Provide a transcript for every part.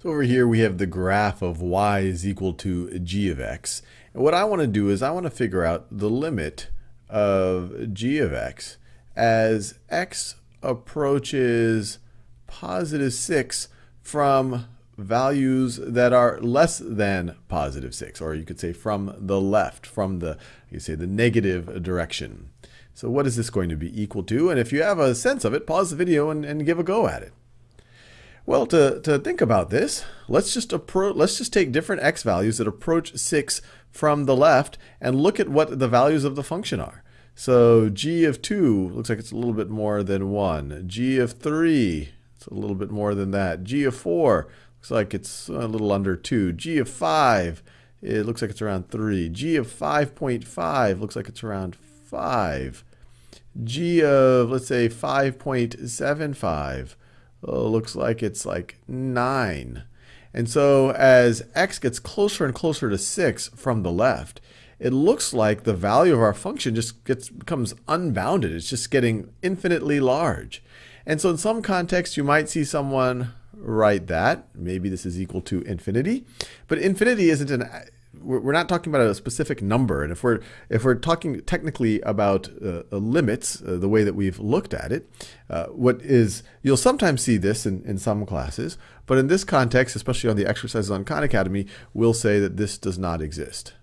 So over here we have the graph of y is equal to g of x. And what I want to do is I want to figure out the limit of g of x as x approaches positive 6 from values that are less than positive 6, or you could say from the left, from the, you say the negative direction. So what is this going to be equal to? And if you have a sense of it, pause the video and, and give a go at it. Well, to, to think about this, let's just let's just take different x values that approach 6 from the left and look at what the values of the function are. So g of 2 looks like it's a little bit more than 1. g of 3, it's a little bit more than that. g of 4 looks like it's a little under 2. g of 5, it looks like it's around 3. g of 5.5 looks like it's around 5. g of, let's say, 5.75 uh, looks like it's like 9. And so as x gets closer and closer to 6 from the left, it looks like the value of our function just gets becomes unbounded. It's just getting infinitely large. And so in some contexts, you might see someone write that. Maybe this is equal to infinity. But infinity isn't an we're not talking about a specific number. And if we're if we're talking technically about uh, uh, limits, uh, the way that we've looked at it, uh, what is you'll sometimes see this in, in some classes, but in this context, especially on the exercises on Khan Academy, we'll say that this does not exist.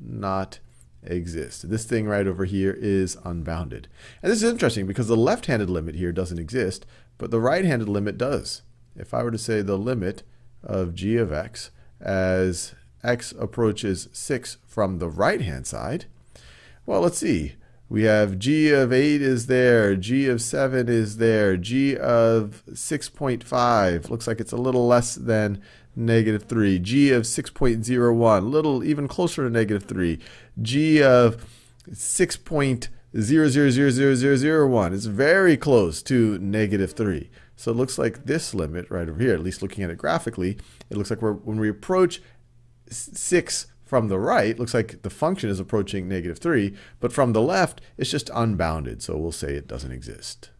Not exist. This thing right over here is unbounded. And this is interesting because the left-handed limit here doesn't exist, but the right-handed limit does. If I were to say the limit of g of x as x approaches 6 from the right-hand side, well, let's see. We have g of 8 is there, g of 7 is there, g of 6.5 looks like it's a little less than negative 3, g of 6.01, little even closer to negative 3, g of 6.000001 is very close to negative 3. So it looks like this limit right over here, at least looking at it graphically, it looks like when we approach 6 from the right, looks like the function is approaching negative 3, but from the left, it's just unbounded, so we'll say it doesn't exist.